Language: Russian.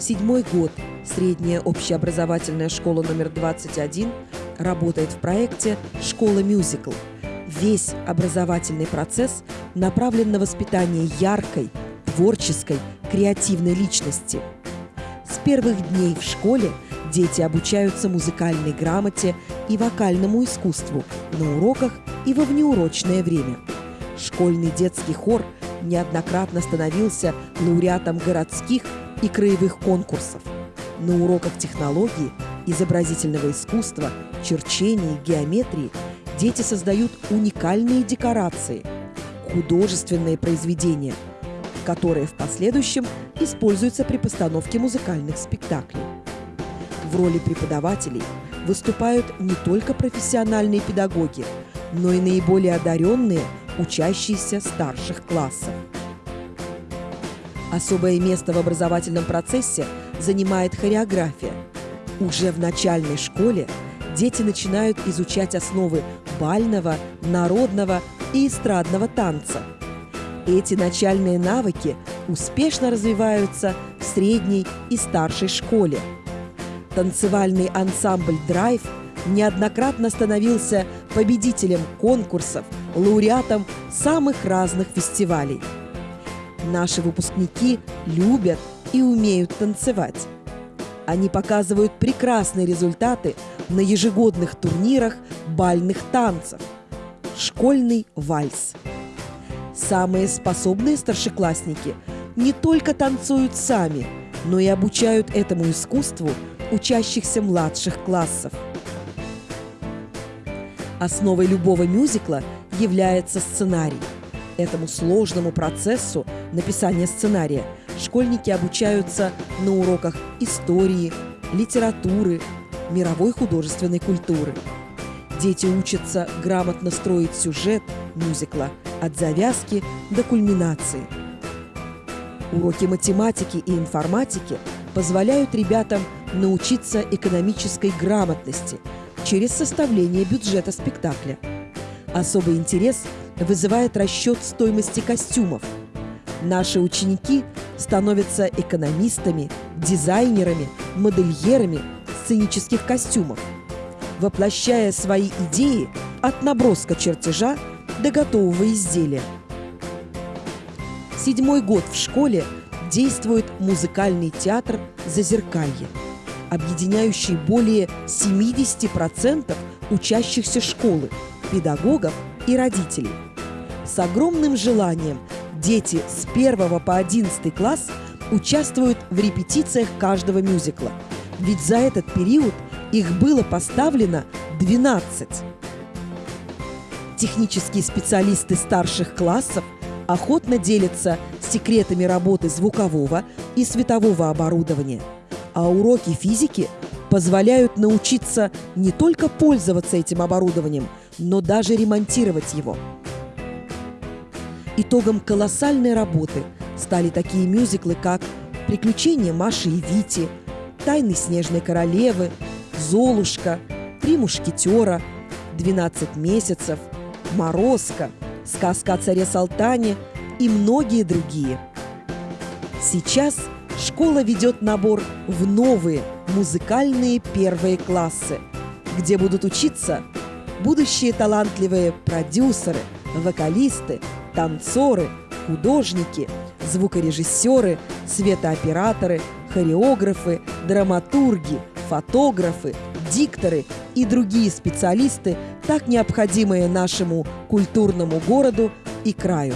Седьмой год средняя общеобразовательная школа номер 21 работает в проекте «Школа мюзикл». Весь образовательный процесс направлен на воспитание яркой, творческой, креативной личности. С первых дней в школе дети обучаются музыкальной грамоте и вокальному искусству на уроках и во внеурочное время. Школьный детский хор неоднократно становился лауреатом городских и краевых конкурсов. На уроках технологии, изобразительного искусства, черчения, геометрии дети создают уникальные декорации, художественные произведения, которые в последующем используются при постановке музыкальных спектаклей. В роли преподавателей выступают не только профессиональные педагоги, но и наиболее одаренные, учащиеся старших классов. Особое место в образовательном процессе занимает хореография. Уже в начальной школе дети начинают изучать основы бального, народного и эстрадного танца. Эти начальные навыки успешно развиваются в средней и старшей школе. Танцевальный ансамбль «Драйв» неоднократно становился победителем конкурсов, лауреатом самых разных фестивалей – Наши выпускники любят и умеют танцевать. Они показывают прекрасные результаты на ежегодных турнирах бальных танцев. Школьный вальс. Самые способные старшеклассники не только танцуют сами, но и обучают этому искусству учащихся младших классов. Основой любого мюзикла является сценарий. Этому сложному процессу написания сценария школьники обучаются на уроках истории, литературы, мировой художественной культуры. Дети учатся грамотно строить сюжет мюзикла от завязки до кульминации. Уроки математики и информатики позволяют ребятам научиться экономической грамотности через составление бюджета спектакля. Особый интерес вызывает расчет стоимости костюмов – Наши ученики становятся экономистами, дизайнерами, модельерами сценических костюмов, воплощая свои идеи от наброска чертежа до готового изделия. Седьмой год в школе действует музыкальный театр «Зазеркалье», объединяющий более 70% учащихся школы, педагогов и родителей. С огромным желанием дети с 1 по 11 класс участвуют в репетициях каждого мюзикла. Ведь за этот период их было поставлено 12. Технические специалисты старших классов охотно делятся секретами работы звукового и светового оборудования, а уроки физики позволяют научиться не только пользоваться этим оборудованием, но даже ремонтировать его – Итогом колоссальной работы стали такие мюзиклы, как «Приключения Маши и Вити», «Тайны Снежной Королевы», «Золушка», «Три мушкетера», «12 месяцев», «Морозко», «Сказка о царе Салтане» и многие другие. Сейчас школа ведет набор в новые музыкальные первые классы, где будут учиться будущие талантливые продюсеры, вокалисты, танцоры, художники, звукорежиссеры, светооператоры, хореографы, драматурги, фотографы, дикторы и другие специалисты, так необходимые нашему культурному городу и краю.